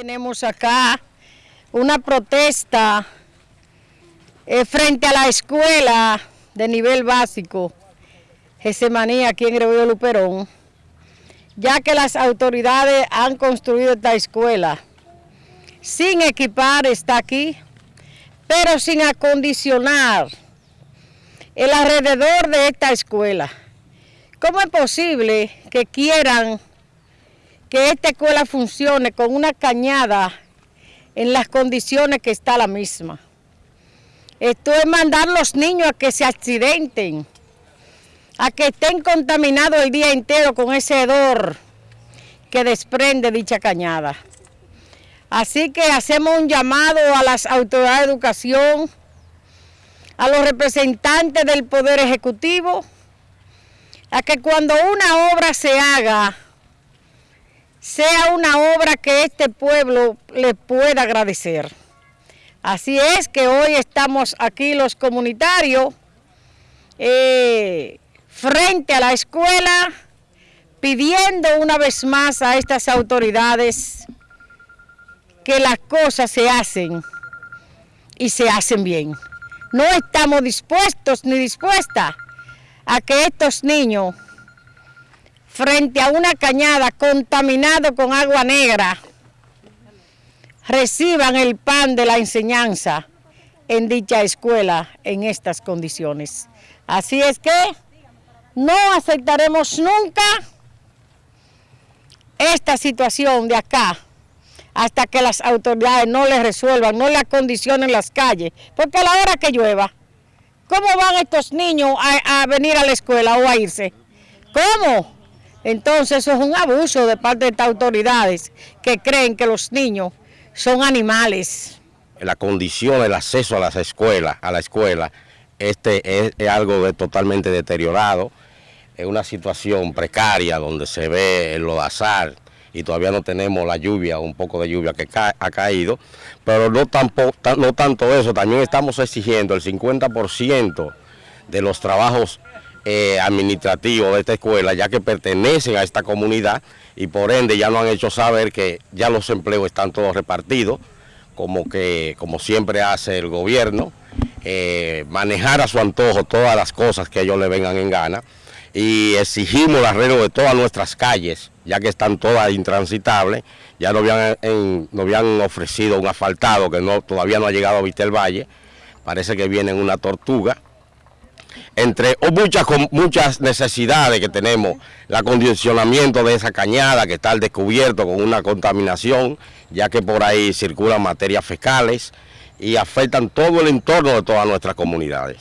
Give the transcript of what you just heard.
Tenemos acá una protesta eh, frente a la escuela de nivel básico Gesemaní aquí en Gregorio Luperón, ya que las autoridades han construido esta escuela sin equipar, está aquí, pero sin acondicionar el alrededor de esta escuela. ¿Cómo es posible que quieran que esta escuela funcione con una cañada en las condiciones que está la misma. Esto es mandar a los niños a que se accidenten, a que estén contaminados el día entero con ese hedor que desprende dicha cañada. Así que hacemos un llamado a las autoridades de educación, a los representantes del Poder Ejecutivo, a que cuando una obra se haga, sea una obra que este pueblo le pueda agradecer. Así es que hoy estamos aquí los comunitarios eh, frente a la escuela pidiendo una vez más a estas autoridades que las cosas se hacen y se hacen bien. No estamos dispuestos ni dispuestas a que estos niños frente a una cañada contaminado con agua negra, reciban el pan de la enseñanza en dicha escuela en estas condiciones. Así es que no aceptaremos nunca esta situación de acá hasta que las autoridades no le resuelvan, no le acondicionen las calles, porque a la hora que llueva, ¿cómo van estos niños a venir a la escuela o a irse? ¿Cómo? Entonces eso es un abuso de parte de estas autoridades que creen que los niños son animales. La condición, el acceso a las escuelas, a la escuela, este es, algo totalmente deteriorado, es una situación precaria donde se ve el lodazal y todavía no tenemos la lluvia, un poco de lluvia que ha caído, pero no, tampoco, no tanto eso, también estamos exigiendo el 50% de los trabajos eh, administrativo de esta escuela, ya que pertenecen a esta comunidad y por ende ya nos han hecho saber que ya los empleos están todos repartidos, como, que, como siempre hace el gobierno, eh, manejar a su antojo todas las cosas que ellos le vengan en gana y exigimos el arreglo de todas nuestras calles, ya que están todas intransitables, ya nos habían, habían ofrecido un asfaltado que no, todavía no ha llegado a Vistel Valle, parece que viene una tortuga, entre muchas, muchas necesidades que tenemos, el acondicionamiento de esa cañada que está al descubierto con una contaminación, ya que por ahí circulan materias fecales y afectan todo el entorno de todas nuestras comunidades.